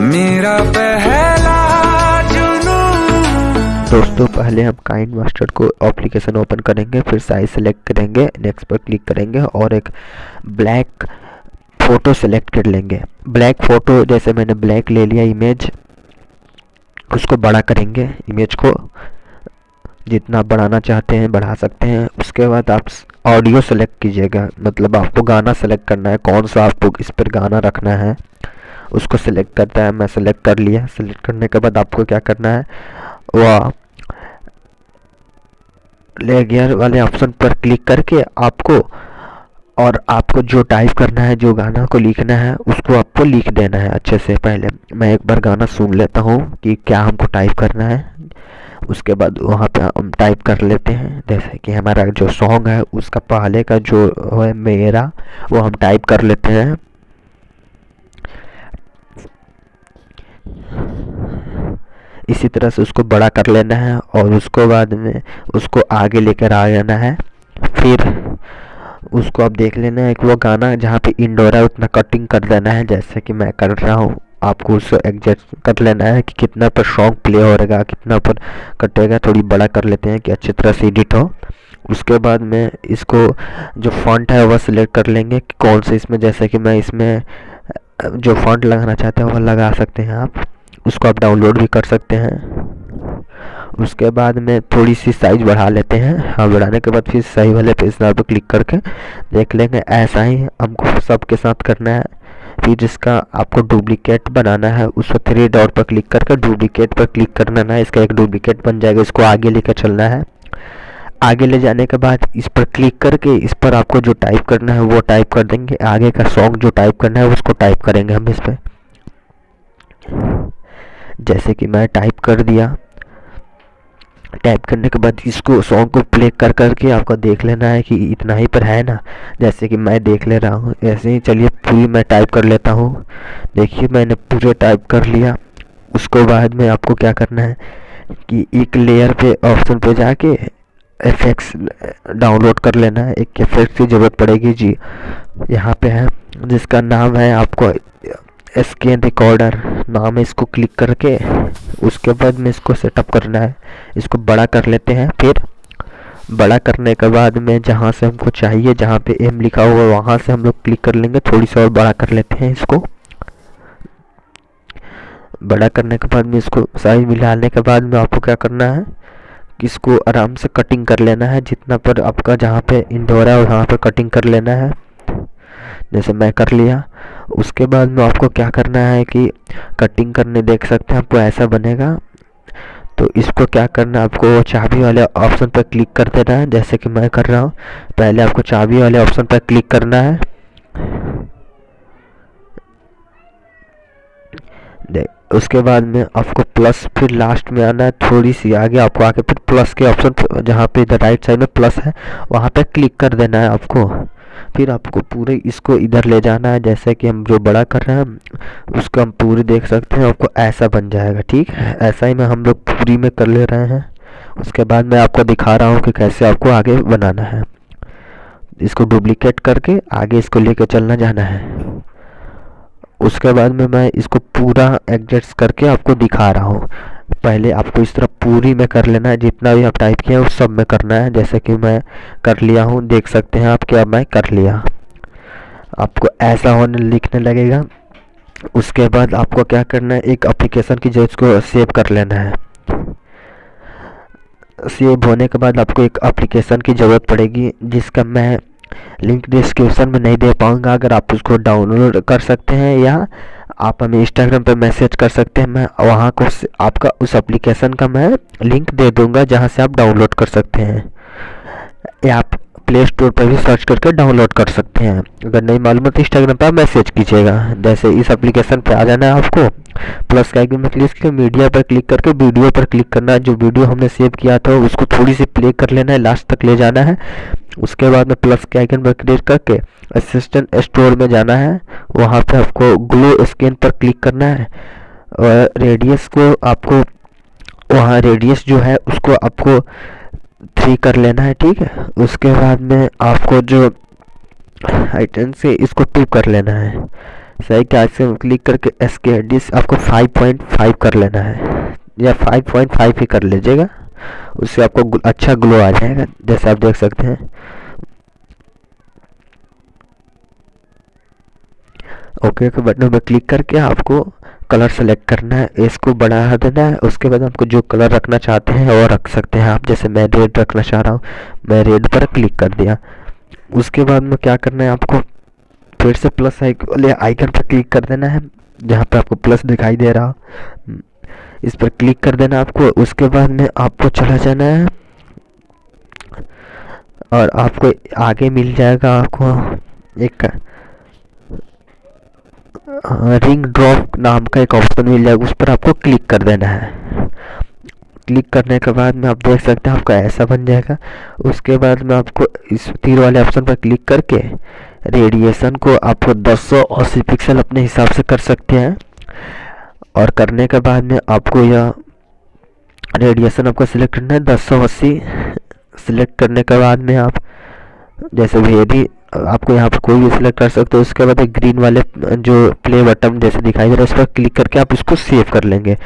मेरा पहला दोस्तों, पहले हम काइन मास्टर को एप्लीकेशन ओपन करेंगे, फिर साइज़ सेलेक्ट करेंगे नेक्स्ट पर क्लिक करेंगे और एक ब्लैक फ़ोटो सेलेक्ट कर लेंगे। ब्लैक फ़ोटो जैसे मैंने ब्लैक ले लिया इमेज उसको बड़ा करेंगे। इमेज को जितना बढ़ाना चाहते हैं, बढ़ा सकते हैं। उसके बाद आप ऑडियो सेलेक्ट कीजिएगा। मतलब आपको गाना सेलेक्ट करना है, कौन सा आपको इस पर गाना रखना है। उसको सेलेक्ट करता है, मैं सेलेक्ट कर लिया। सेलेक्ट करने के बाद आपको क्या करना है? वह लेगियर वाले ऑप्शन पर क्लिक करके आपको और आपको जो टाइप करना है, जो गाना को लिखना है, उसको आपको लिख देना है अच्छे से। पहले मैं एक बार गाना सुन लेता हूँ कि क्या हमको टाइप करना है। उसके बाद वहाँ पे हम टाइप कर लेते हैं। जैसे कि हमारा जो सॉन्ग है, उसका पहले का जो है मेरा, वो हम टाइप कर लेते हैं। इसी तरह से उसको बड़ा कर लेना है और उसको बाद में उसको आगे लेकर आ जाना है। फिर उसको आप देख लेना है कि वो गाना जहाँ पे इंडोर है, उतना कटिंग कर देना है, जैसे कि मैं कर रहा हूँ। आपको उसको एडजस्ट कर लेना है कि कितना पर सॉन्ग प्ले हो रहेगा कितना पर कटेगा, थोड़ी बड़ा कर लेते हैं कि अच्छी तरह से एडिट हो। उसके बाद में इसको जो फॉन्ट है, वह सिलेक्ट कर लेंगे कि कौन से इसमें, जैसे कि मैं इसमें जो फॉन्ट लगाना चाहते हैं वह लगा सकते हैं आप। उसको आप डाउनलोड भी कर सकते हैं। उसके बाद में थोड़ी सी साइज़ बढ़ा लेते हैं। हाँ बढ़ाने के बाद फिर सही वाले पेज पर क्लिक करके देख लेंगे। ऐसा ही हमको सबके साथ करना है। फिर जिसका आपको डुप्लीकेट बनाना है, उस पर थ्री डॉट पर क्लिक करके डुप्लीकेट पर क्लिक करना है। इसका एक डुप्लीकेट बन जाएगा, इसको आगे लेकर चलना है। आगे ले जाने के बाद इस पर क्लिक करके इस पर आपको जो टाइप करना है वो टाइप कर देंगे। आगे का सॉन्ग जो टाइप करना है उसको टाइप करेंगे हम इस पर जैसे कि मैं टाइप कर दिया। टाइप करने के बाद इसको सॉन्ग को प्ले कर करके आपको देख लेना है कि इतना ही पर है ना। जैसे कि मैं देख ले रहा हूँ। ऐसे ही चलिए पूरी मैं टाइप कर लेता हूँ। देखिए मैंने पूरे टाइप कर लिया। उसको बाद में आपको क्या करना है कि एक लेयर पे ऑप्शन पे जाके एफेक्ट्स डाउनलोड कर लेना। है एक इफ़ेक्ट की ज़रूरत पड़ेगी जी। यहाँ पे है, जिसका नाम है आपको स्कैन रिकॉर्डर नाम है इसको क्लिक करके, उसके बाद में इसको सेटअप करना है। इसको बड़ा कर लेते हैं, फिर बड़ा करने के बाद में जहाँ से हमको चाहिए, जहाँ पे एम लिखा हुआ वहाँ से हम लोग क्लिक कर लेंगे। थोड़ी सी और बड़ा कर लेते हैं इसको। बड़ा करने के बाद में इसको साइज़ मिलाने के बाद में आपको क्या करना है? इसको आराम से कटिंग कर लेना है, जितना पर आपका जहाँ पे इंडोर है वहाँ पर कटिंग कर लेना है। जैसे मैं कर लिया। उसके बाद में आपको क्या करना है कि कटिंग करने देख सकते हैं, आपको ऐसा बनेगा। तो इसको क्या करना है, आपको चाबी वाले ऑप्शन पर क्लिक कर देना है। जैसे कि मैं कर रहा हूँ, पहले आपको चाबी वाले ऑप्शन पर क्लिक करना है। उसके बाद में आपको प्लस फिर लास्ट में आना है, थोड़ी सी आगे आपको आके फिर प्लस के ऑप्शन जहाँ पे इधर राइट साइड में प्लस है, वहाँ पे क्लिक कर देना है आपको। फिर आपको पूरे इसको इधर ले जाना है, जैसे कि हम जो बड़ा कर रहे हैं, उसको हम पूरी देख सकते हैं, आपको ऐसा बन जाएगा, ठीक है? ऐसा ही में हम लोग पूरी में कर ले रहे हैं। उसके बाद मैं आपको दिखा रहा हूँ कि कैसे आपको आगे बनाना है। इसको डुप्लीकेट करके आगे इसको लेके चलना जाना है। उसके बाद में मैं इसको पूरा एडजस्ट करके आपको दिखा रहा हूँ। पहले आपको इस तरह पूरी में कर लेना है, जितना भी आप टाइप किया है, उस सब में करना है। जैसे कि मैं कर लिया हूँ, देख सकते हैं आप क्या मैं कर लिया। आपको ऐसा होने लिखने लगेगा। उसके बाद आपको क्या करना है, एक एप्लीकेशन की जो इसको सेव कर लेना है। सेव होने के बाद आपको एक एप्लीकेशन की ज़रूरत पड़ेगी, जिसका मैं लिंक डिस्क्रिप्शन में नहीं दे पाऊँगा, अगर आप उसको डाउनलोड कर सकते हैं या आप हमें इंस्टाग्राम पर मैसेज कर सकते हैं, मैं वहाँ को आपका उस एप्लीकेशन का मैं लिंक दे दूँगा जहाँ से आप डाउनलोड कर सकते हैं। या आप प्ले स्टोर पर भी सर्च करके डाउनलोड कर सकते हैं। अगर नहीं मालूम है तो इंस्टाग्राम पर मैसेज कीजिएगा। जैसे इस एप्लीकेशन पर आ जाना है आपको। प्लस का आइकन में क्लिक करके मीडिया पर क्लिक करके वीडियो पर क्लिक करना है। जो वीडियो हमने सेव किया था, उसको थोड़ी सी प्ले कर लेना है। लास्ट तक ले जाना है। उसके बाद में प्लस के आइकन पर क्लिक करके असिस्टेंट स्टोर में जाना है। वहाँ पे आपको ग्लो स्कैन पर क्लिक करना है। और रेडियस को आपको, वहाँ रेडियस जो है, उसको आपको थ्री कर लेना है, ठीक है? उसके बाद में आपको जो हाइटन से इसको टू कर लेना है। सही क्या? आगे क्लिक करके एस के डिस आपको 5.5 कर लेना है। या 5.5 ही कर लीजिएगा। उससे आपको अच्छा ग्लो आ जाएगा, जैसे आप देख सकते हैं। ओके के बटन पर क्लिक करके आपको कलर सेलेक्ट करना है, इसको बढ़ा देना है, उसके बाद आपको जो कलर रखना चाहते हैं, वो रख सकते हैं आप। जैसे मैं रेड रखना चाह रहा हूँ, मैं रेड पर क्लिक कर दिया। उसके बाद में क्या करना है आपको, फिर से प्लस आइकन पर क्लिक कर देना है, जहाँ पर आपको प्लस दिखाई दे रहा। इस पर क्लिक कर देना आपको, उसके बाद में आपको चला जाना है, और आपको आगे मिल जाएगा आपको एक रिंग ड्रॉप नाम का एक ऑप्शन मिल जाएगा, उस पर आपको क्लिक कर देना है। क्लिक करने के बाद में आप देख सकते हैं, आपका ऐसा बन जाएगा। उसके बाद में आपको इस तीर वाले ऑप्शन पर क्लिक करके रेडिएशन को आपको 280 पिक्सल अपने हिसाब से कर सकते हैं। और करने के बाद में आपको यह रेडिएशन आपको सिलेक्ट करना है, दस सौ अस्सी सिलेक्ट करने के बाद में आप जैसे भी आपको यहाँ पर कोई भी सिलेक्ट कर सकते हो। उसके बाद एक ग्रीन वाले, जो प्ले बटन जैसे दिखाई दे रहा है, उस पर क्लिक करके आप उसको सेव कर लेंगे।